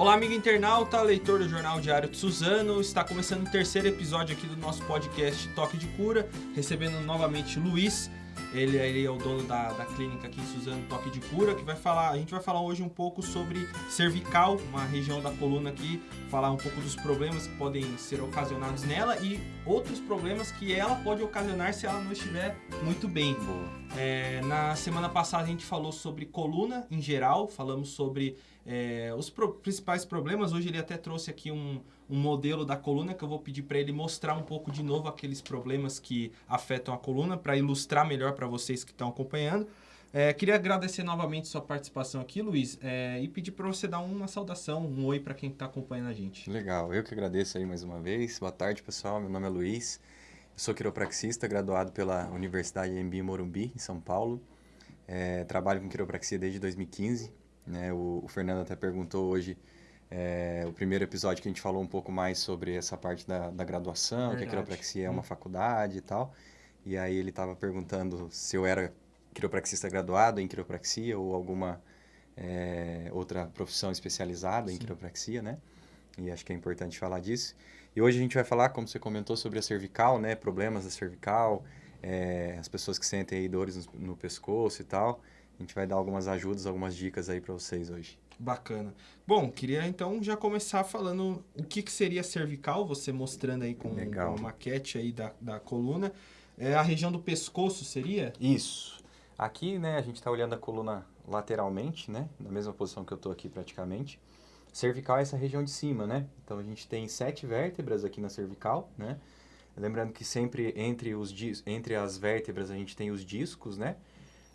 Olá, amigo internauta, leitor do Jornal Diário de Suzano. Está começando o terceiro episódio aqui do nosso podcast Toque de Cura, recebendo novamente Luiz. Ele, ele é o dono da, da clínica aqui em Suzano Toque de Cura, que vai falar. A gente vai falar hoje um pouco sobre cervical, uma região da coluna aqui, falar um pouco dos problemas que podem ser ocasionados nela e outros problemas que ela pode ocasionar se ela não estiver muito bem. É, na semana passada a gente falou sobre coluna em geral, falamos sobre é, os pro principais problemas. Hoje ele até trouxe aqui um, um modelo da coluna que eu vou pedir para ele mostrar um pouco de novo aqueles problemas que afetam a coluna para ilustrar melhor para vocês que estão acompanhando. É, queria agradecer novamente sua participação aqui, Luiz, é, e pedir para você dar uma saudação, um oi para quem está acompanhando a gente. Legal, eu que agradeço aí mais uma vez. Boa tarde, pessoal. Meu nome é Luiz. Eu sou quiropraxista, graduado pela Universidade Embi Morumbi, em São Paulo. É, trabalho com quiropraxia desde 2015. Né? O, o Fernando até perguntou hoje é, o primeiro episódio que a gente falou um pouco mais sobre essa parte da, da graduação, Verdade. que a quiropraxia é uma hum. faculdade e tal. E aí ele estava perguntando se eu era quiropraxista graduado em quiropraxia ou alguma é, outra profissão especializada Sim. em quiropraxia, né? E acho que é importante falar disso. E hoje a gente vai falar, como você comentou, sobre a cervical, né? Problemas da cervical, é, as pessoas que sentem aí dores no, no pescoço e tal. A gente vai dar algumas ajudas, algumas dicas aí para vocês hoje. Bacana. Bom, queria então já começar falando o que, que seria cervical, você mostrando aí com Legal. uma maquete aí da, da coluna. É a região do pescoço seria? Isso. Aqui, né, a gente está olhando a coluna lateralmente, né, na mesma posição que eu estou aqui praticamente. Cervical é essa região de cima, né? Então a gente tem sete vértebras aqui na cervical, né? Lembrando que sempre entre, os, entre as vértebras a gente tem os discos, né?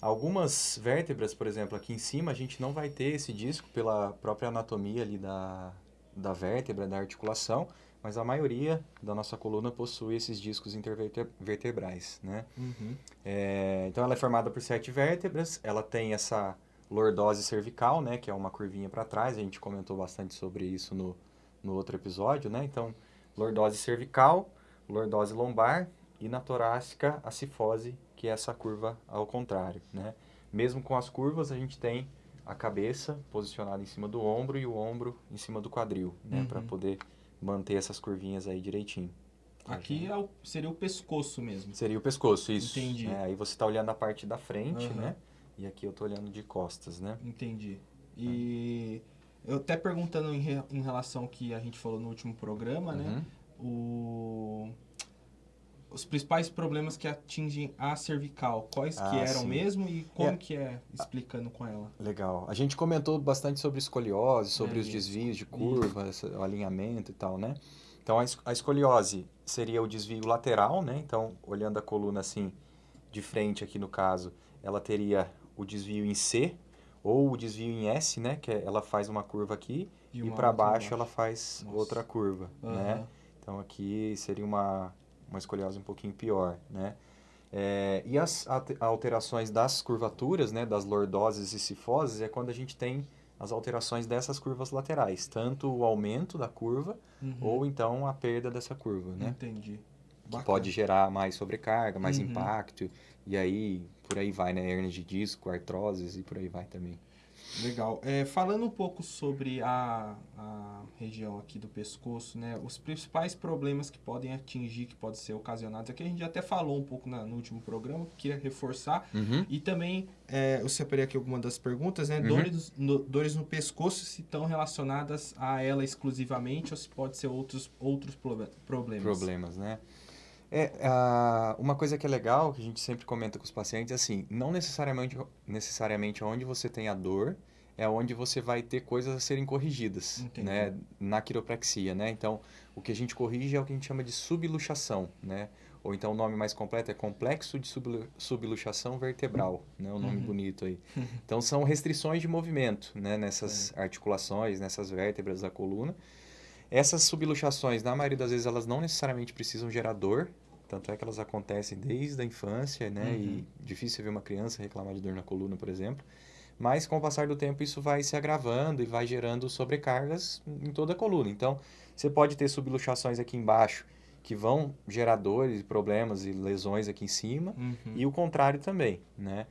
Algumas vértebras, por exemplo, aqui em cima, a gente não vai ter esse disco pela própria anatomia ali da, da vértebra, da articulação, mas a maioria da nossa coluna possui esses discos intervertebrais, né? Uhum. É, então, ela é formada por sete vértebras, ela tem essa lordose cervical, né, que é uma curvinha para trás, a gente comentou bastante sobre isso no, no outro episódio, né? Então, lordose cervical, lordose lombar e na torácica a cifose que é essa curva ao contrário, né? Mesmo com as curvas, a gente tem a cabeça posicionada em cima do ombro e o ombro em cima do quadril, né? Uhum. Para poder manter essas curvinhas aí direitinho. Aqui é o, seria o pescoço mesmo. Seria o pescoço, isso. Entendi. É, aí você está olhando a parte da frente, uhum. né? E aqui eu estou olhando de costas, né? Entendi. E eu até perguntando em, re, em relação ao que a gente falou no último programa, né? uhum. né? O os principais problemas que atingem a cervical, quais ah, que eram sim. mesmo e como é. que é explicando com ela? Legal. A gente comentou bastante sobre escoliose, sobre é os isso. desvios de curva, o alinhamento e tal, né? Então, a escoliose seria o desvio lateral, né? Então, olhando a coluna assim, de frente aqui no caso, ela teria o desvio em C ou o desvio em S, né? Que é, ela faz uma curva aqui e, e para baixo ela faz Nossa. outra curva, uhum. né? Então, aqui seria uma uma escoliose um pouquinho pior, né? É, e as alterações das curvaturas, né, das lordoses e cifoses, é quando a gente tem as alterações dessas curvas laterais, tanto o aumento da curva uhum. ou então a perda dessa curva, né? Entendi. Que pode gerar mais sobrecarga, mais uhum. impacto, e aí por aí vai, né? Hernia de disco, artroses e por aí vai também. Legal. É, falando um pouco sobre a, a região aqui do pescoço, né? Os principais problemas que podem atingir, que podem ser ocasionados, aqui a gente até falou um pouco na, no último programa, queria reforçar. Uhum. E também, é, eu separei aqui algumas das perguntas, né? Uhum. Dores, no, dores no pescoço, se estão relacionadas a ela exclusivamente ou se pode ser outros, outros problemas. Problemas, né? É, uma coisa que é legal, que a gente sempre comenta com os pacientes, é assim, não necessariamente, necessariamente onde você tem a dor é onde você vai ter coisas a serem corrigidas, Entendi. né, na quiropraxia, né? Então, o que a gente corrige é o que a gente chama de subluxação, né? Ou então o nome mais completo é complexo de subluxação vertebral, né? O nome uhum. bonito aí. Então, são restrições de movimento, né, nessas é. articulações, nessas vértebras da coluna. Essas subluxações, na maioria das vezes, elas não necessariamente precisam gerar dor, tanto é que elas acontecem desde a infância, né? Uhum. E difícil ver uma criança reclamar de dor na coluna, por exemplo. Mas com o passar do tempo isso vai se agravando e vai gerando sobrecargas em toda a coluna. Então, você pode ter subluxações aqui embaixo que vão gerar dores, problemas e lesões aqui em cima, uhum. e o contrário também, né?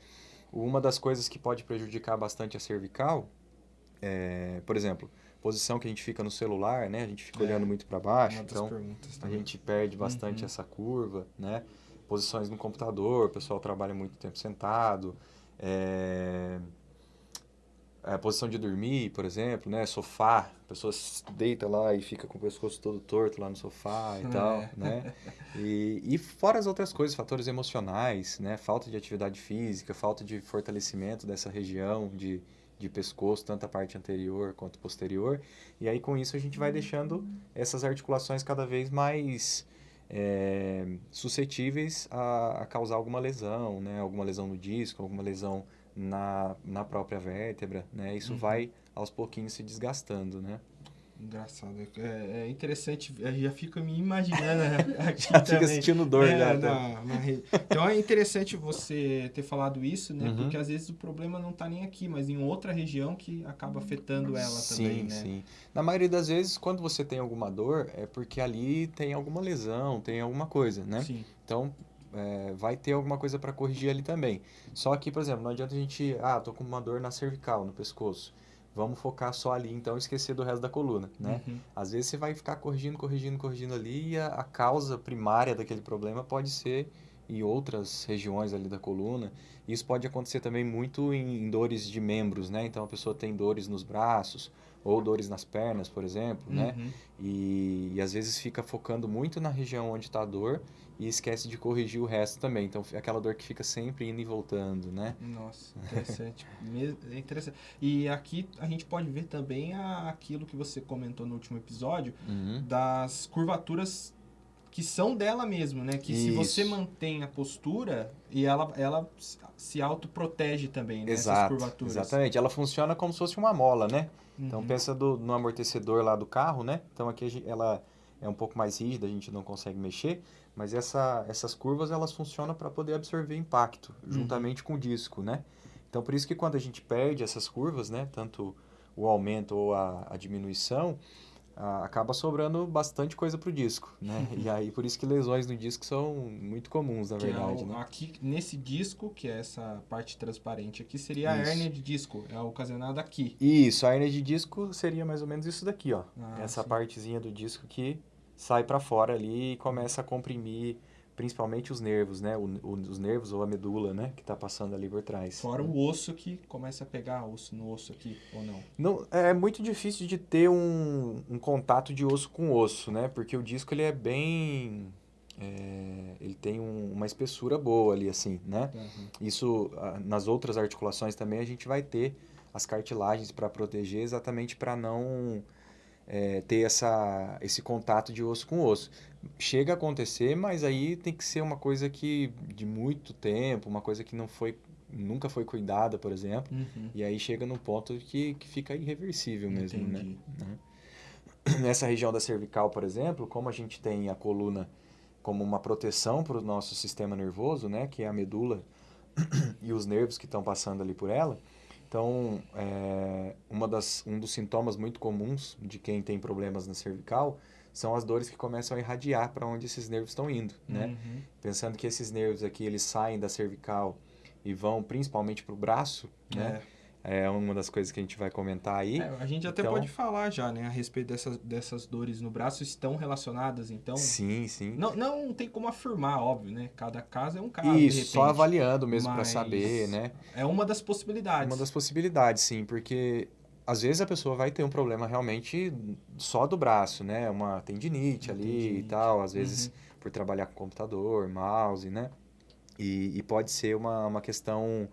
Uma das coisas que pode prejudicar bastante a cervical é, por exemplo, posição que a gente fica no celular, né? A gente fica é, olhando muito para baixo, então a gente perde bastante uhum. essa curva, né? Posições no computador, o pessoal trabalha muito tempo sentado, é... A posição de dormir, por exemplo, né? Sofá, a pessoa deita lá e fica com o pescoço todo torto lá no sofá e é. tal, né? E, e fora as outras coisas, fatores emocionais, né? Falta de atividade física, falta de fortalecimento dessa região de, de pescoço, tanto a parte anterior quanto posterior. E aí, com isso, a gente vai deixando essas articulações cada vez mais é, suscetíveis a, a, causar alguma lesão, né? Alguma lesão no disco, alguma lesão na, na própria vértebra, né? Isso uhum. vai aos pouquinhos se desgastando, né? Engraçado. É, é interessante, já fica me imaginando aqui já também. fica sentindo dor é, já. Na, na então é interessante você ter falado isso, né? Uhum. Porque às vezes o problema não está nem aqui, mas em outra região que acaba afetando ela sim, também, né? Sim, Na maioria das vezes, quando você tem alguma dor, é porque ali tem alguma lesão, tem alguma coisa, né? Sim. Então, é, vai ter alguma coisa para corrigir ali também. Só que, por exemplo, não adianta a gente, ah, tô com uma dor na cervical, no pescoço. Vamos focar só ali, então, esquecer do resto da coluna, né? Uhum. Às vezes você vai ficar corrigindo, corrigindo, corrigindo ali e a, a causa primária daquele problema pode ser em outras regiões ali da coluna. Isso pode acontecer também muito em, em, dores de membros, né? Então a pessoa tem dores nos braços ou dores nas pernas, por exemplo, né? uhum. né? E, e, às vezes fica focando muito na região onde está a dor e esquece de corrigir o resto também. Então, aquela dor que fica sempre indo e voltando, né? Nossa, interessante. é interessante. E aqui a gente pode ver também a, aquilo que você comentou no último episódio, uhum. das curvaturas que são dela mesmo, né? Que Isso. se você mantém a postura e ela, ela se autoprotege também, né? Exato, Essas curvaturas. Exatamente. Ela funciona como se fosse uma mola, né? Então, uhum. pensa do, no amortecedor lá do carro, né? Então, aqui ela é um pouco mais rígida, a gente não consegue mexer. Mas essa, essas curvas elas funcionam para poder absorver impacto uhum. juntamente com o disco, né? Então por isso que quando a gente perde essas curvas, né, tanto o aumento ou a, a diminuição, acaba sobrando bastante coisa para o disco, né? e aí por isso que lesões no disco são muito comuns, na que verdade. É o, né? Aqui nesse disco, que é essa parte transparente aqui, seria isso. a hérnia de disco, é ocasionada aqui. Isso, a hérnia de disco seria mais ou menos isso daqui, ó. Ah, essa sim. partezinha do disco que sai para fora ali e começa a comprimir principalmente os nervos, né? O, o, os nervos ou a medula, né? Que está passando ali por trás. Fora o osso que começa a pegar osso no osso aqui, ou não? não é muito difícil de ter um, um contato de osso com osso, né? Porque o disco ele é bem... É, ele tem um, uma espessura boa ali, assim, né? Uhum. Isso, nas outras articulações também, a gente vai ter as cartilagens para proteger exatamente para não é, ter essa, esse contato de osso com osso. Chega a acontecer, mas aí tem que ser uma coisa que de muito tempo, uma coisa que não foi nunca foi cuidada, por exemplo, uhum. e aí chega num ponto que, que fica irreversível mesmo, né? Entendi. né? Nessa região da cervical, por exemplo, como a gente tem a coluna como uma proteção para o nosso sistema nervoso, né, que é a medula e os nervos que estão passando ali por ela, então, é, uma das, um dos sintomas muito comuns de quem tem problemas na cervical são as dores que começam a irradiar para onde esses nervos estão indo, né? Uhum. Pensando que esses nervos aqui, eles saem da cervical e vão principalmente para o braço, né? É é uma das coisas que a gente vai comentar aí. É, a gente até então, pode falar já, né, a respeito dessas, dessas dores no braço, estão relacionadas, então... Sim, sim. Não, não tem como afirmar, óbvio, né? Cada caso é um caso, Isso, só avaliando mesmo para saber, né? É uma das possibilidades. Uma das possibilidades, sim, porque às vezes a pessoa vai ter um problema realmente só do braço, né? Uma tendinite ali tendinite. e tal, às vezes uhum. por trabalhar com computador, mouse, né? E, e pode ser uma, uma questão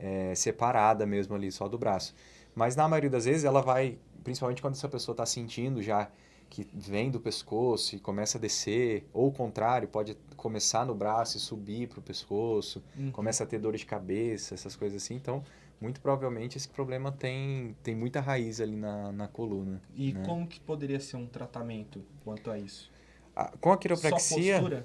é, separada mesmo ali, só do braço. Mas na maioria das vezes ela vai, principalmente quando essa pessoa está sentindo já que vem do pescoço e começa a descer, ou o contrário, pode começar no braço e subir para o pescoço, uhum. começa a ter dor de cabeça, essas coisas assim. Então, muito provavelmente esse problema tem, tem muita raiz ali na, na coluna. E né? como que poderia ser um tratamento quanto a isso? Ah, com a quiropraxia... Só postura?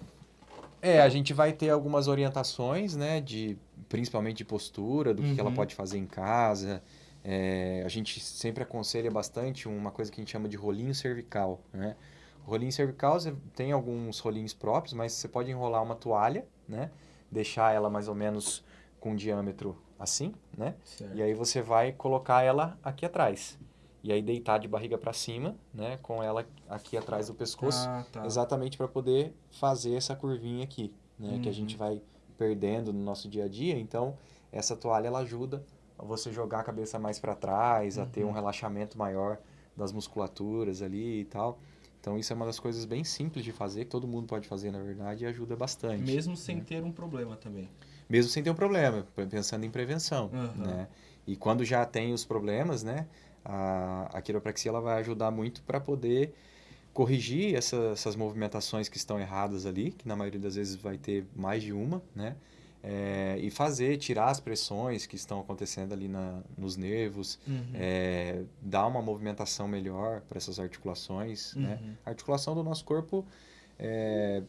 É, a gente vai ter algumas orientações, né, de principalmente de postura, do uhum. que ela uhum. pode fazer em casa. É, a gente sempre aconselha bastante uma coisa que a gente chama de rolinho cervical, né? O rolinho cervical tem alguns rolinhos próprios, mas você pode enrolar uma toalha, né? Deixar ela mais ou menos com um diâmetro assim, né? Certo. E aí você vai colocar ela aqui atrás. e aí deitar de barriga para cima, né, com ela aqui atrás do pescoço, Ah, tá. exatamente para poder fazer essa curvinha aqui, né, que a Uhum. gente vai perdendo no nosso dia a dia. Então, essa toalha ela ajuda a você jogar a cabeça mais para trás, a ter um Uhum. relaxamento maior das musculaturas ali e tal. Então, isso é uma das coisas bem simples de fazer, que todo mundo pode fazer, na verdade, e ajuda bastante. Mesmo sem ter um problema também. Mesmo sem ter um problema, pensando em prevenção, Aham. né? E quando já tem os problemas, né? A, a quiropraxia ela vai ajudar muito para poder corrigir essa- essas movimentações que estão erradas ali, que na maioria das vezes vai ter mais de uma, né? É, e fazer, tirar as pressões que estão acontecendo ali na, nos nervos, Uhum. é, dar uma movimentação melhor para essas articulações, né? Uhum. A articulação do nosso corpo, é,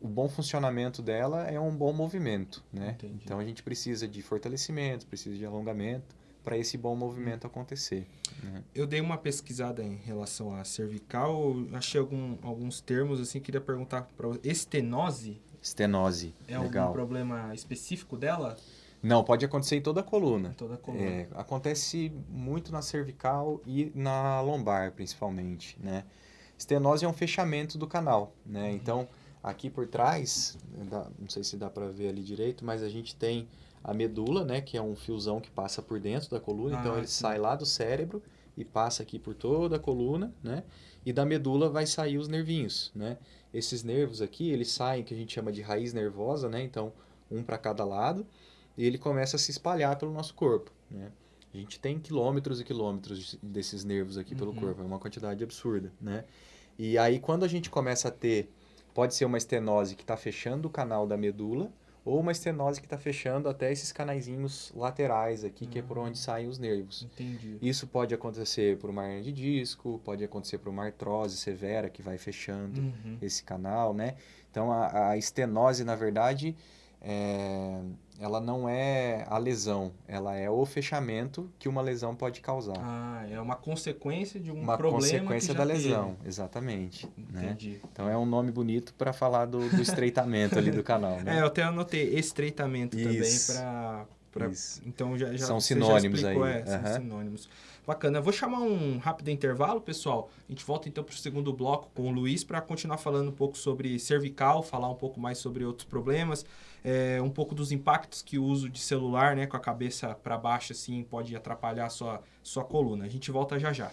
o bom funcionamento dela é um bom movimento, né? Entendi. Então a gente precisa de fortalecimento, precisa de alongamento para esse bom movimento acontecer. né? Eu dei uma pesquisada em relação à cervical, achei algum- alguns termos assim, queria perguntar para estenose Estenose, é algum legal. problema específico dela? Não, pode acontecer em toda a coluna. Toda a coluna. É, acontece muito na cervical e na lombar, principalmente, né? Estenose é um fechamento do canal, né? Uhum. Então, aqui por trás, não sei se dá para ver ali direito, mas a gente tem a medula, né? Que é um fiozão que passa por dentro da coluna. então, Ah, ele sim. sai lá do cérebro e passa aqui por toda a coluna, né? E da medula vai sair os nervinhos, né? Esses nervos aqui, eles saem, que a gente chama de raiz nervosa, né? Então, um para cada lado e ele começa a se espalhar pelo nosso corpo, né? A gente tem quilômetros e quilômetros desses nervos aqui pelo Uhum. corpo, é uma quantidade absurda, né? E aí quando a gente começa a ter, pode ser uma estenose que está fechando o canal da medula ou uma estenose que está fechando até esses canaizinhos laterais aqui, que é por onde saem os nervos. Entendi. Isso pode acontecer por uma hernia de disco, pode acontecer por uma artrose severa que vai fechando Uhum. esse canal, né? Então a, a estenose, na verdade, é, ela não é a lesão, ela é o fechamento que uma lesão pode causar. Ah, é uma consequência de um uma problema consequência que já da teve. lesão, exatamente. Né? Entendi. Então é um nome bonito para falar do, do estreitamento ali do canal, É, né? eu até anotei estreitamento Isso. também para Pra-. Então já, já São você já sinônimos explicou, aí, É, são aham. sinônimos. Bacana. Eu vou chamar um rápido intervalo, pessoal. A gente volta então para o segundo bloco com o Luiz para continuar falando um pouco sobre cervical, falar um pouco mais sobre outros problemas, é, um pouco dos impactos que o uso de celular, né, com a cabeça para baixo assim, pode atrapalhar a sua, sua coluna. A gente volta já já.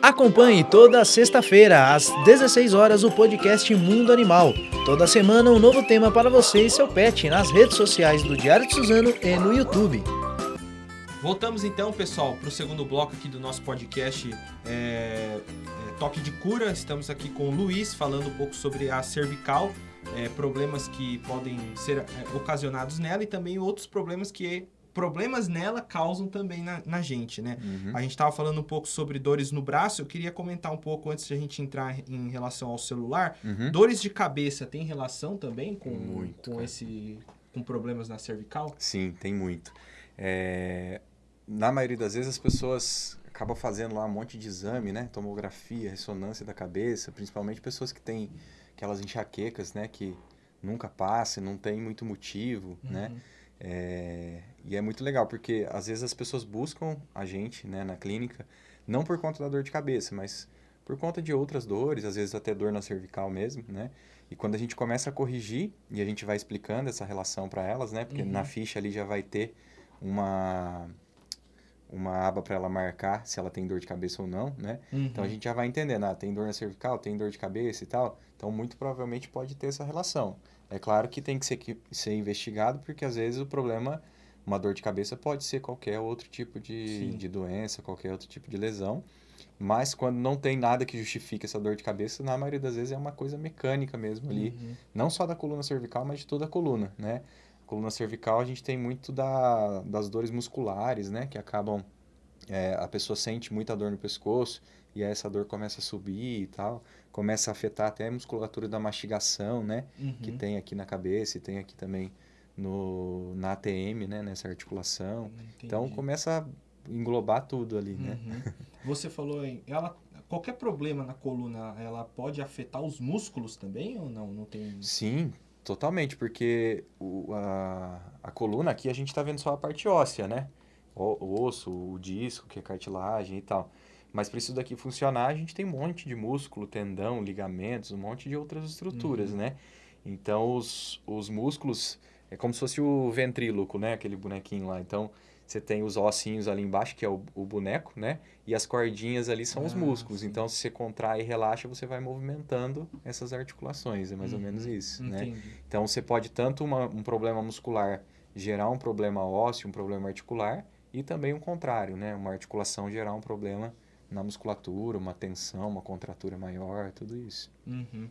Acompanhe toda sexta-feira, às 16 horas, o podcast Mundo Animal. Toda semana, um novo tema para você e seu pet nas redes sociais do Diário de Suzano e no YouTube. Voltamos então, pessoal, para o segundo bloco aqui do nosso podcast é, é, Toque de Cura. Estamos aqui com o Luiz falando um pouco sobre a cervical, é, problemas que podem ser é, ocasionados nela e também outros problemas que problemas nela causam também na, na gente, né? Uhum. A gente estava falando um pouco sobre dores no braço. Eu queria comentar um pouco antes de a gente entrar em relação ao celular. Uhum. Dores de cabeça tem relação também com, Muito, com cara. esse com problemas na cervical? Sim, tem muito. É, Na maioria das vezes as pessoas acabam fazendo lá um monte de exame, né? Tomografia, ressonância da cabeça, principalmente pessoas que têm aquelas enxaquecas, né? Que nunca passam, não tem muito motivo, né? Uhum. É, E é muito legal, porque às vezes as pessoas buscam a gente, né, na clínica, não por conta da dor de cabeça, mas por conta de outras dores, às vezes até dor na cervical mesmo, né? E quando a gente começa a corrigir e a gente vai explicando essa relação para elas, né? Porque Uhum. na ficha ali já vai ter uma uma aba para ela marcar se ela tem dor de cabeça ou não, né? Então a Uhum. gente já vai entendendo, ah, tem dor na cervical, tem dor de cabeça e tal. Então muito provavelmente pode ter essa relação. É claro que tem que ser, que- ser investigado, porque às vezes o problema, uma dor de cabeça pode ser qualquer outro tipo de, Sim. de doença, qualquer outro tipo de lesão. Mas quando não tem nada que justifique essa dor de cabeça, na maioria das vezes é uma coisa mecânica mesmo ali. Uhum. Não só da coluna cervical, mas de toda a coluna, né? Coluna cervical a gente tem muito da, das dores musculares, né? Que acabam é, a pessoa sente muita dor no pescoço e aí essa dor começa a subir e tal, começa a afetar até a musculatura da mastigação, né? Que Uhum. tem aqui na cabeça e tem aqui também no, na ATM, né? Nessa articulação. Então Entendi. começa a englobar tudo ali, né? Uhum. Você falou em ela qualquer problema na coluna, ela pode afetar os músculos também ou não? Não tem. Sim, totalmente, porque o, a, a coluna aqui a gente está vendo só a parte óssea, né? O, o osso, o disco, que é cartilagem e tal. Mas para isso daqui funcionar, a gente tem um monte de músculo, tendão, ligamentos, um monte de outras estruturas, Uhum. né? Então, os, os músculos, é como se fosse o ventríloco, né? Aquele bonequinho lá. Então, você tem os ossinhos ali embaixo, que é o, o boneco, né? E as cordinhas ali são os Ah, músculos. sim. Então, se você contrai e relaxa, você vai movimentando essas articulações. É mais ou Uhum. menos isso, né? Entendi. Então, você pode tanto uma- um problema muscular gerar um problema ósseo, um problema articular, e também o contrário, né? Uma articulação gerar um problema na musculatura, uma tensão, uma contratura maior, tudo isso. Uhum.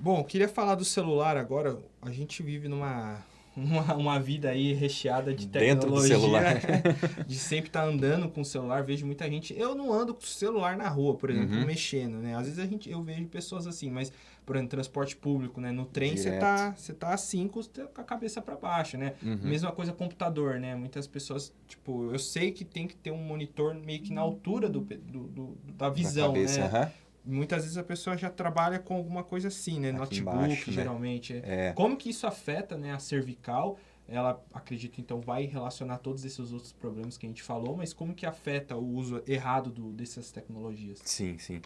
Bom, queria falar do celular agora. A gente vive numa uma, uma vida aí recheada de Dentro do tecnologia. celular. de sempre estar andando com o celular. Vejo muita gente. Eu não ando com o celular na rua, por exemplo, Uhum. mexendo, né? Às vezes a gente, eu vejo pessoas assim, mas, por exemplo, transporte público, né? No trem você tá, você tá assim com, a cabeça para baixo, né? Uhum. Mesma coisa computador, né? Muitas pessoas, tipo, eu sei que tem que ter um monitor meio que na altura do, do- do- da visão, da cabeça, né? aham. Muitas vezes a pessoa já trabalha com alguma coisa assim, né? Aqui Notebook, embaixo, né? geralmente. É. Como que isso afeta né, a cervical? Ela, acredito, então, vai relacionar todos esses outros problemas que a gente falou, mas como que afeta o uso errado do, dessas tecnologias? Sim, sim.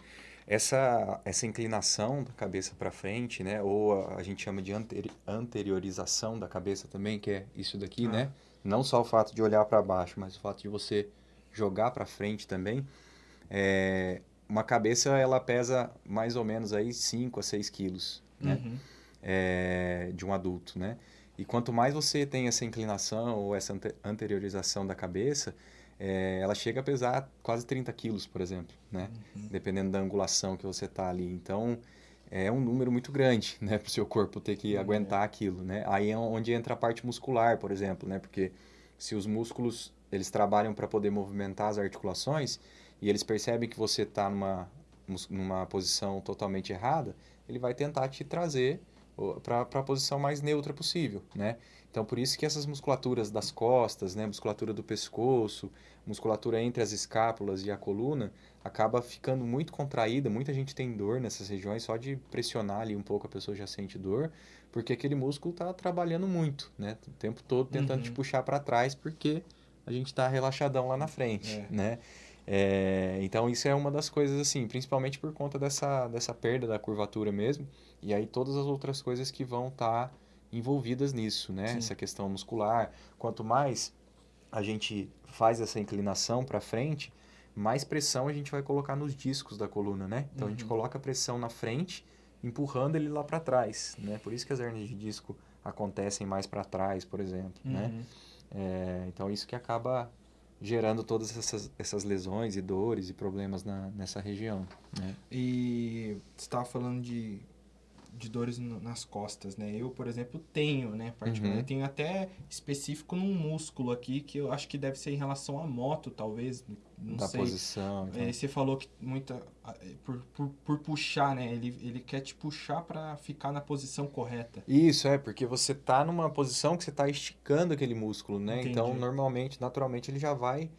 Essa, essa inclinação da cabeça para frente, né? Ou a, a gente chama de anteri- anteriorização da cabeça também, que é isso daqui, Ah. né? Não só o fato de olhar para baixo, mas o fato de você jogar para frente também. É, uma cabeça, ela pesa mais ou menos aí 5 a 6 quilos, né? Uhum. é, de um adulto, né? E quanto mais você tem essa inclinação ou essa ante- anteriorização da cabeça, é, ela chega a pesar quase 30 quilos, por exemplo, né? Uhum. Dependendo da angulação que você tá ali. Então, é um número muito grande, né? Para o seu corpo ter que É. aguentar aquilo, né? Aí é onde entra a parte muscular, por exemplo, né? Porque se os músculos, eles trabalham para poder movimentar as articulações e eles percebem que você está numa, numa posição totalmente errada, ele vai tentar te trazer para a posição mais neutra possível, né? Então, por isso que essas musculaturas das costas, né, musculatura do pescoço, musculatura entre as escápulas e a coluna, acaba ficando muito contraída. Muita gente tem dor nessas regiões, só de pressionar ali um pouco a pessoa já sente dor, porque aquele músculo está trabalhando muito, né? O tempo todo tentando Uhum. te puxar para trás, porque a gente está relaxadão lá na frente, É. né? É, então isso é uma das coisas assim, principalmente por conta dessa, dessa perda da curvatura mesmo, e aí todas as outras coisas que vão estar envolvidas nisso, né? Sim. Essa questão muscular. Quanto mais a gente faz essa inclinação para frente, mais pressão a gente vai colocar nos discos da coluna, né? Então a gente Uhum. coloca a pressão na frente, empurrando ele lá para trás, né? Por isso que as hernias de disco acontecem mais para trás, por exemplo, né? Uhum. É, então isso que acaba gerando todas essas, essas lesões e dores e problemas na, nessa região, né? E você estava falando de, de dores no- nas costas, né? Eu, por exemplo, tenho, né? Particular, Uhum. Tenho até específico num músculo aqui que eu acho que deve ser em relação à moto, talvez. Não da sei. posição. Então. É, você falou que muita é, por, por, por puxar, né? Ele, ele quer te puxar para ficar na posição correta. Isso, é, porque você tá numa posição que você tá esticando aquele músculo, né? Entendi. Então, normalmente, naturalmente, ele já vai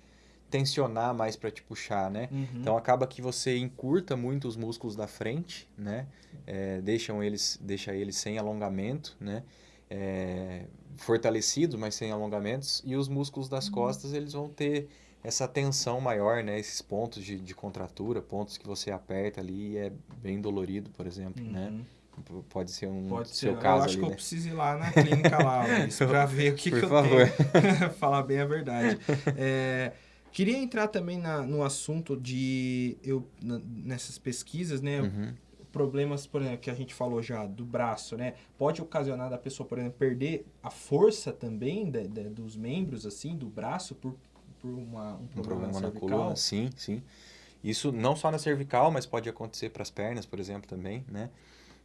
tensionar mais para te puxar, né? Uhum. Então, acaba que você encurta muito os músculos da frente, né? É, deixam eles, deixa eles sem alongamento, né? É, fortalecidos, mas sem alongamentos. E os músculos das costas, eles vão ter essa tensão maior, né? Esses pontos de, de contratura, pontos que você aperta ali e é bem dolorido, por exemplo, né? Uhum. P- Pode ser um Pode ser. seu eu caso acho ali, que eu né? preciso ir lá na clínica lá, Luiz, pra ver o que, Por que eu favor. tenho. Falar bem a verdade. É, queria entrar também na, no assunto de eu na- nessas pesquisas, né? Uhum. Problemas, por exemplo, que a gente falou já do braço, né? Pode ocasionar da pessoa, por exemplo, perder a força também de- de- dos membros, assim, do braço por, por uma, um Um problema, problema na coluna, sim, sim. Isso não só na cervical, mas pode acontecer para as pernas, por exemplo, também, né?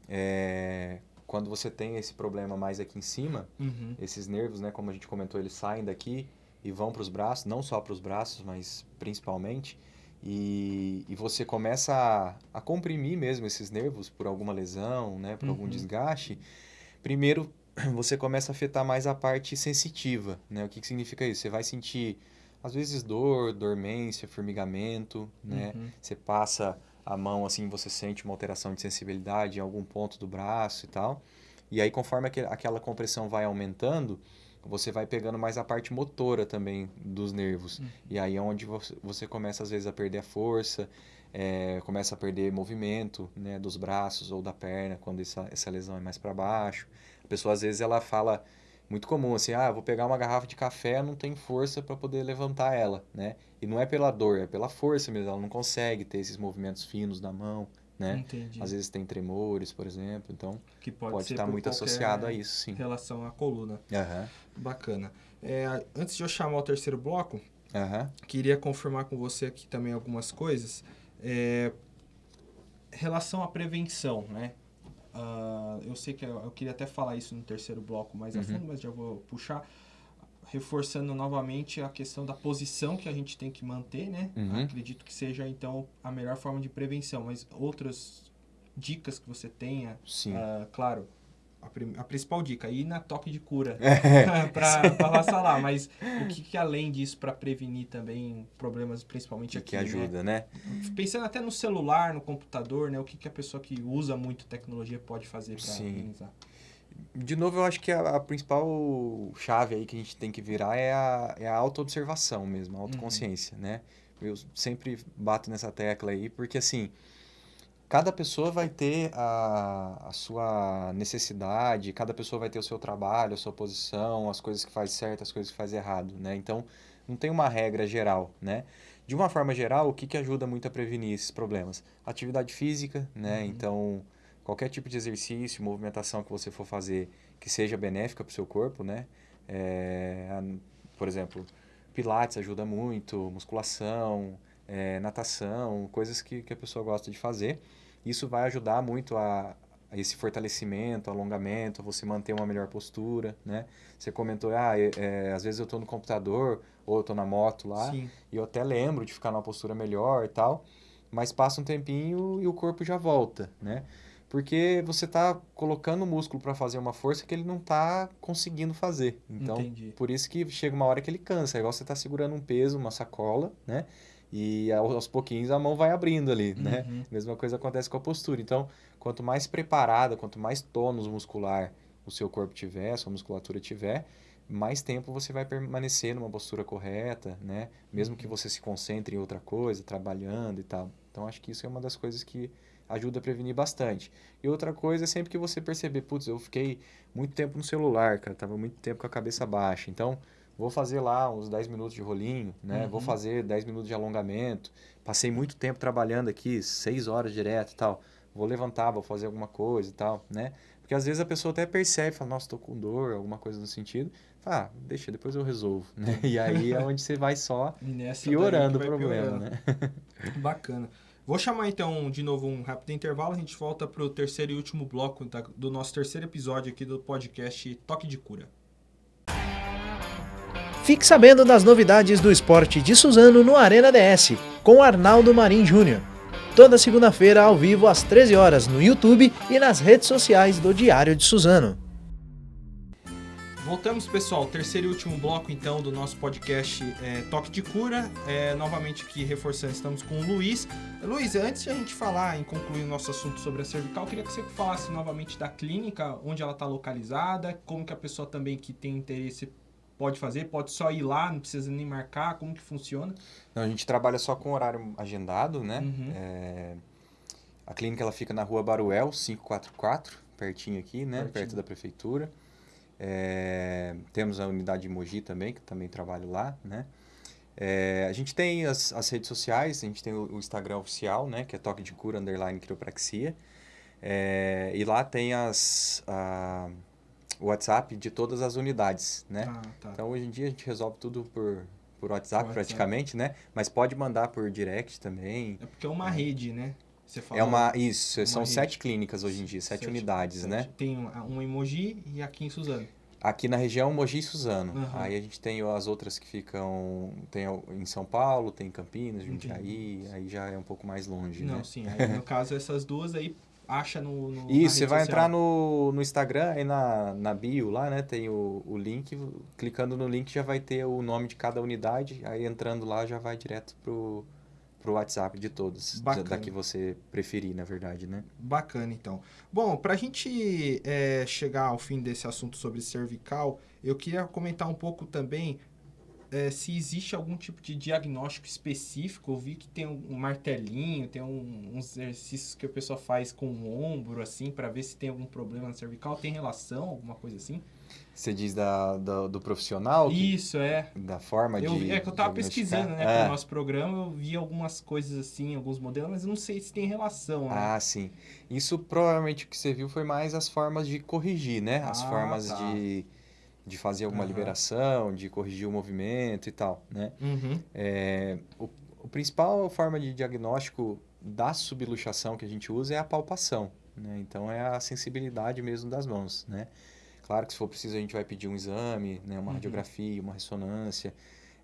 É, quando você tem esse problema mais aqui em cima, Uhum. esses nervos, né, como a gente comentou, eles saem daqui e vão para os braços, não só para os braços, mas principalmente. E, e você começa a, a comprimir mesmo esses nervos por alguma lesão, né, por algum Uhum. desgaste. Primeiro, você começa a afetar mais a parte sensitiva, né? O que, que significa isso? Você vai sentir, às vezes, dor, dormência, formigamento, né? Uhum. Você passa a mão assim, você sente uma alteração de sensibilidade em algum ponto do braço e tal. E aí, conforme aquele- aquela compressão vai aumentando, você vai pegando mais a parte motora também dos nervos. Uhum. E aí é onde você, começa, às vezes, a perder a força, é, começa a perder movimento né, dos braços ou da perna, quando essa, essa lesão é mais para baixo. A pessoa, às vezes, ela fala muito comum assim, ah, vou pegar uma garrafa de café, não tem força para poder levantar ela, né? E não é pela dor, é pela força mesmo, ela não consegue ter esses movimentos finos da mão, né? Entendi. Às vezes tem tremores, por exemplo, então que pode, pode estar muito associado a isso, sim. relação à coluna. Aham, Bacana. É, antes de eu chamar o terceiro bloco, aham, queria confirmar com você aqui também algumas coisas. É, relação à prevenção, né? Ah, eu sei que eu, eu queria até falar isso no terceiro bloco mais a Uhum. fundo, mas já vou puxar. Reforçando novamente a questão da posição que a gente tem que manter, né? Uhum. Acredito que seja, então, a melhor forma de prevenção. Mas outras dicas que você tenha, ah, claro, a, a principal dica, ir na toque de cura É, para passar lá. Mas o que, que além disso para prevenir também problemas, principalmente que, aqui, que né? ajuda, né? Pensando até no celular, no computador, né? O que, que a pessoa que usa muito tecnologia pode fazer para Sim. De novo, eu acho que a, a principal chave aí que a gente tem que virar é a, é a autoobservação mesmo, a autoconsciência, né? Eu sempre bato nessa tecla aí, porque assim, cada pessoa vai ter a, a sua necessidade, cada pessoa vai ter o seu trabalho, a sua posição, as coisas que faz certo, as coisas que faz errado, né? Então, não tem uma regra geral, né? De uma forma geral, o que, que ajuda muito a prevenir esses problemas? Atividade física, né? Uhum. Então, qualquer tipo de exercício, movimentação que você for fazer que seja benéfica para o seu corpo, né? É, por exemplo, pilates ajuda muito, musculação, é, natação, coisas que, que a pessoa gosta de fazer. Isso vai ajudar muito a, a esse fortalecimento, alongamento, a você manter uma melhor postura, né? Você comentou, ah, é, é, às vezes eu estou no computador ou eu estou na moto lá, Sim. e eu até lembro de ficar numa postura melhor e tal, mas passa um tempinho e o corpo já volta, né? Porque você está colocando o músculo para fazer uma força que ele não está conseguindo fazer. Então, Entendi. por isso que chega uma hora que ele cansa. É igual você está segurando um peso, uma sacola, né? E ao- aos pouquinhos a mão vai abrindo ali, né? Uhum. Mesma coisa acontece com a postura. Então, quanto mais preparada, quanto mais tônus muscular o seu corpo tiver, a sua musculatura tiver, mais tempo você vai permanecer numa postura correta, né? Mesmo que você se concentre em outra coisa, trabalhando e tal. Então, acho que isso é uma das coisas que ajuda a prevenir bastante. E outra coisa é sempre que você perceber, putz, eu fiquei muito tempo no celular, cara, tava muito tempo com a cabeça baixa. Então, vou fazer lá uns 10 minutos de rolinho, né? Vou Uhum. fazer 10 minutos de alongamento. Passei muito tempo trabalhando aqui, 6 horas direto e tal. Vou levantar, vou fazer alguma coisa e tal, né? Porque às vezes a pessoa até percebe, fala, nossa, tô com dor, alguma coisa no sentido. Fala, ah, deixa, depois eu resolvo, né? E aí é onde você vai só piorando o problema, piorando. né? Bacana. Vou chamar então de novo um rápido intervalo. A gente volta para o terceiro e último bloco do nosso terceiro episódio aqui do podcast Toque de Cura. Fique sabendo das novidades do esporte de Suzano no Arena DS, com Arnaldo Marim Júnior. Toda segunda-feira ao vivo às 13 horas no YouTube e nas redes sociais do Diário de Suzano. Voltamos, pessoal. Terceiro e último bloco, então, do nosso podcast é, Toque de Cura. É, novamente aqui, reforçando, estamos com o Luiz. Luiz, antes de a gente falar, em concluir o nosso assunto sobre a cervical, eu queria que você falasse novamente da clínica, onde ela está localizada, como que a pessoa também que tem interesse pode fazer, pode só ir lá, não precisa nem marcar, como que funciona. Não, a gente trabalha só com horário agendado, né? Uhum. É, A clínica ela fica na rua Baruel, 544, pertinho aqui, né? Pertinho. Perto da prefeitura. É, Temos a unidade de Mogi também, que também trabalho lá, né? É, a gente tem as, as redes sociais, a gente tem o, o Instagram oficial, né? Que é Toque de Cura, underline quiropraxia. É, e lá tem as, a- o WhatsApp de todas as unidades, né? Ah, tá. Então, hoje em dia, a gente resolve tudo por, por WhatsApp, WhatsApp. praticamente, né? Mas pode mandar por direct também. É porque é uma rede, né? Você É uma... Isso, são sete clínicas hoje em dia, sete, unidades, sete. né? Tem um, um emoji e aqui em Suzano. Aqui na região, Mogi e Suzano. Aham. Aí a gente tem as outras que ficam... Tem em São Paulo, tem em Campinas, Entendi. Jundiaí. Aí já é um pouco mais longe, Não, né? sim. Aí, no caso, essas duas aí acha no. no Isso, você vai social. entrar no, no Instagram, aí na, na bio lá, né? Tem o, o link. Clicando no link já vai ter o nome de cada unidade. Aí entrando lá já vai direto pro, pro WhatsApp de todos. Bacana. Da que você preferir, na verdade, né? Bacana, então. Bom, para a gente é, chegar ao fim desse assunto sobre cervical, eu queria comentar um pouco também é, se existe algum tipo de diagnóstico específico. Eu vi que tem um martelinho, tem um, uns exercícios que a pessoa faz com o ombro, assim, para ver se tem algum problema na cervical. Tem relação, alguma coisa assim? Você diz da, da- do profissional? que- Isso, é. da forma Eu, de. é que eu tava pesquisando, né, É. pro nosso programa, eu vi algumas coisas assim, alguns modelos, mas eu não sei se tem relação, né? Ah, sim. Isso provavelmente o que você viu foi mais as formas de corrigir, né? As Ah, formas tá. de, de fazer alguma Aham. liberação, de corrigir o movimento e tal, né? Uhum. É, o, o principal forma de diagnóstico da subluxação que a gente usa é a palpação, né? Então é a sensibilidade mesmo das mãos, né? Claro que se for preciso a gente vai pedir um exame, né? Uma Uhum. radiografia, uma ressonância,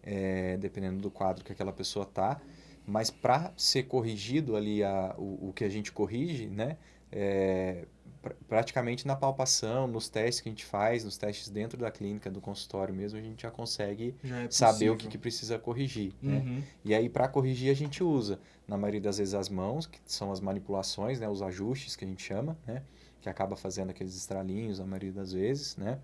é, dependendo do quadro que aquela pessoa tá. Mas para ser corrigido ali a, o, o que a gente corrige, né? É, pra- praticamente na palpação, nos testes que a gente faz, nos testes dentro da clínica, do consultório mesmo, a gente já consegue Já é saber o que, que precisa corrigir, né? Uhum. E aí, para corrigir, a gente usa, na maioria das vezes, as mãos, que são as manipulações, né? Os ajustes que a gente chama, né? Que acaba fazendo aqueles estralinhos, na maioria das vezes, né?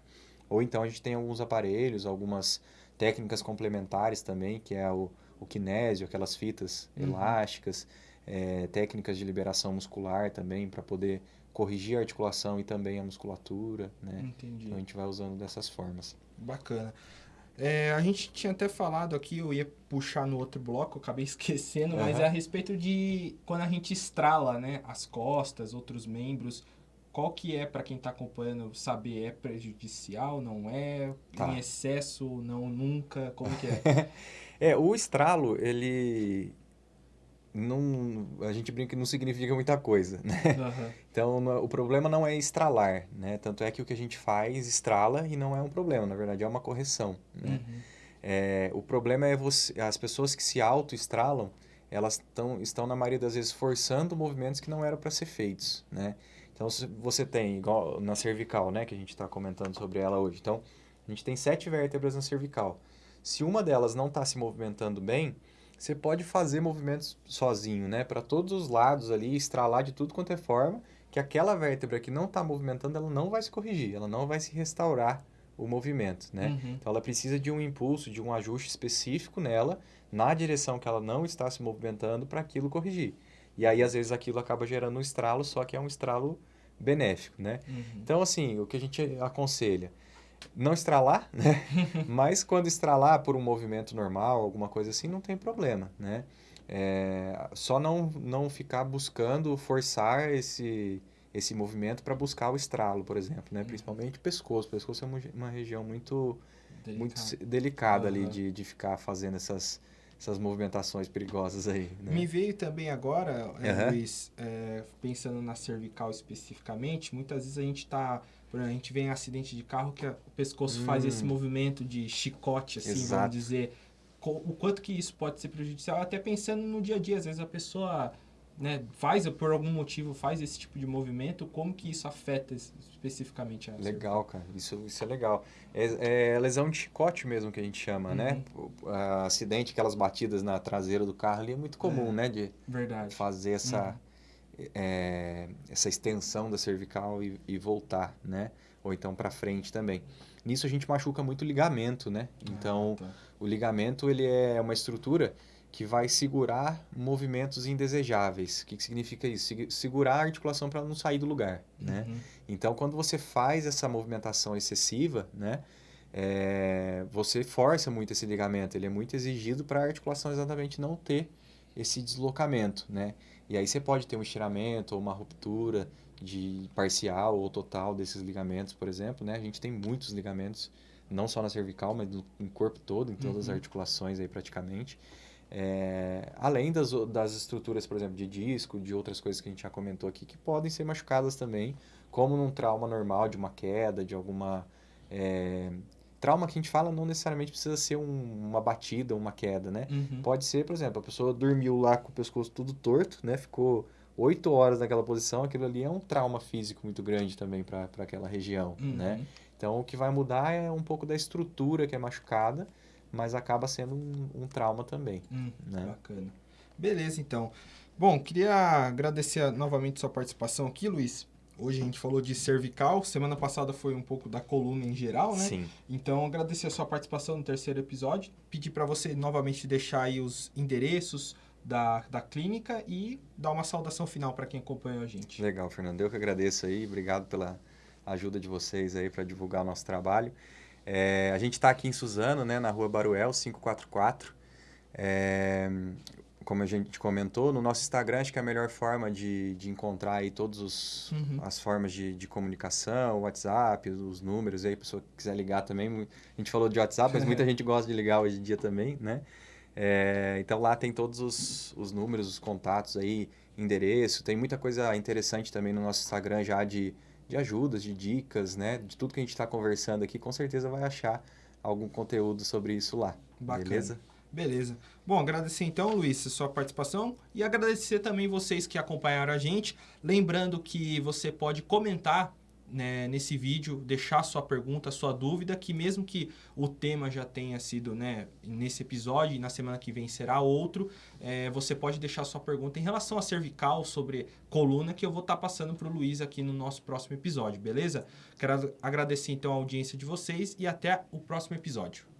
Ou então a gente tem alguns aparelhos, algumas técnicas complementares também, que é o, o kinésio, aquelas fitas Uhum. elásticas, eh, técnicas de liberação muscular também, para poder corrigir a articulação e também a musculatura, né? Entendi. Então a gente vai usando dessas formas. Bacana. É, a gente tinha até falado aqui, eu ia puxar no outro bloco, acabei esquecendo, mas Aham. é a respeito de quando a gente estrala, né, as costas, outros membros, qual que é, para quem está acompanhando, saber, é prejudicial, não é, Tá. em excesso, não, nunca, como que é? É, o estralo, ele não, a gente brinca que não significa muita coisa, né? Aham. Então, o problema não é estralar, né? Tanto é que o que a gente faz estrala e não é um problema, na verdade é uma correção, né? Uhum. É, o problema é você, as pessoas que se auto-estralam, elas tão, estão, na maioria das vezes, forçando movimentos que não eram para ser feitos, né? Então, se você tem, igual na cervical, né? Que a gente está comentando sobre ela hoje. Então, a gente tem sete vértebras na cervical. Se uma delas não está se movimentando bem, você pode fazer movimentos sozinho, né? Para todos os lados ali, estralar de tudo quanto é forma, que aquela vértebra que não está movimentando, ela não vai se corrigir, ela não vai se restaurar o movimento, né? Uhum. Então ela precisa de um impulso, de um ajuste específico nela, na direção que ela não está se movimentando para aquilo corrigir. E aí às vezes aquilo acaba gerando um estralo, só que é um estralo benéfico, né? Uhum. Então assim, o que a gente aconselha, não estralar, né? Mas quando estralar por um movimento normal, alguma coisa assim, não tem problema, né? É, só não, não ficar buscando forçar esse, esse movimento para buscar o estralo, por exemplo, né? Principalmente o pescoço. O pescoço é uma, região muito, muito Delicado. se- delicada ali Aham. de, de ficar fazendo essas, essas movimentações perigosas aí, né? Me veio também agora, Aham. Luiz, é, pensando na cervical especificamente, muitas vezes a gente tá. por exemplo, A gente vê em acidente de carro que a- o pescoço faz Hum. esse movimento de chicote, assim, Exato. vamos dizer. O quanto que isso pode ser prejudicial, até pensando no dia a dia. Às vezes a pessoa né, faz, por algum motivo, faz esse tipo de movimento, como que isso afeta es- especificamente a Legal, cara. Isso, isso é legal. É, é lesão de chicote mesmo que a gente chama, né? Uhum. O- a- acidente, aquelas batidas na traseira do carro ali é muito comum, É. né? De Verdade. fazer essa, Uhum. é, essa extensão da cervical e, e voltar, né? Ou então para frente também. Nisso a gente machuca muito o ligamento, né? Então, Ah, tá. o ligamento ele é uma estrutura que vai segurar movimentos indesejáveis. O que, que significa isso? Segurar a articulação para não sair do lugar, né? Uhum. Então, quando você faz essa movimentação excessiva, né, é, você força muito esse ligamento. Ele é muito exigido para a articulação exatamente não ter esse deslocamento, né? E aí você pode ter um estiramento ou uma ruptura de parcial ou total desses ligamentos, por exemplo, né? A gente tem muitos ligamentos, não só na cervical, mas no, no corpo todo, em todas as Uhum. articulações aí praticamente. É, além das, das estruturas, por exemplo, de disco, de outras coisas que a gente já comentou aqui, que podem ser machucadas também, como num trauma normal de uma queda, de alguma. é, trauma que a gente fala não necessariamente precisa ser um- uma batida, uma queda, né? Uhum. Pode ser, por exemplo, a pessoa dormiu lá com o pescoço tudo torto, né? Ficou oito horas naquela posição, aquilo ali é um trauma físico muito grande também para aquela região, Uhum. né? Então, o que vai mudar é um pouco da estrutura que é machucada, mas acaba sendo um, um trauma também, Hum, né? Bacana. Beleza, então. Bom, queria agradecer novamente sua participação aqui, Luiz. Hoje a gente falou de cervical, semana passada foi um pouco da coluna em geral, né? Sim. Então, agradecer a sua participação no terceiro episódio. Pedir para você novamente deixar aí os endereços da, da clínica e dar uma saudação final para quem acompanhou a gente. Legal, Fernando. Eu que agradeço aí. Obrigado pela ajuda de vocês aí para divulgar o nosso trabalho. É, a gente está aqui em Suzano, né, na rua Baruel, 544. É, como a gente comentou, no nosso Instagram acho que é a melhor forma de, de encontrar aí todas Uhum. as formas de, de comunicação, WhatsApp, os números aí, a pessoa que quiser ligar também. A gente falou de WhatsApp, mas muita gente gosta de ligar hoje em dia também, né? É, então lá tem todos os, os números, os contatos aí, endereço, tem muita coisa interessante também no nosso Instagram já de, de ajudas, de dicas, né? De tudo que a gente está conversando aqui, com certeza vai achar algum conteúdo sobre isso lá. Bacana. Beleza? Beleza. Bom, agradecer então, Luiz, a sua participação e agradecer também vocês que acompanharam a gente. Lembrando que você pode comentar né, nesse vídeo, deixar sua pergunta, sua dúvida, que mesmo que o tema já tenha sido né, nesse episódio e na semana que vem será outro, é, você pode deixar sua pergunta em relação a cervical, sobre coluna, que eu vou estar passando para o Luiz aqui no nosso próximo episódio, beleza? Quero agradecer então a audiência de vocês e até o próximo episódio.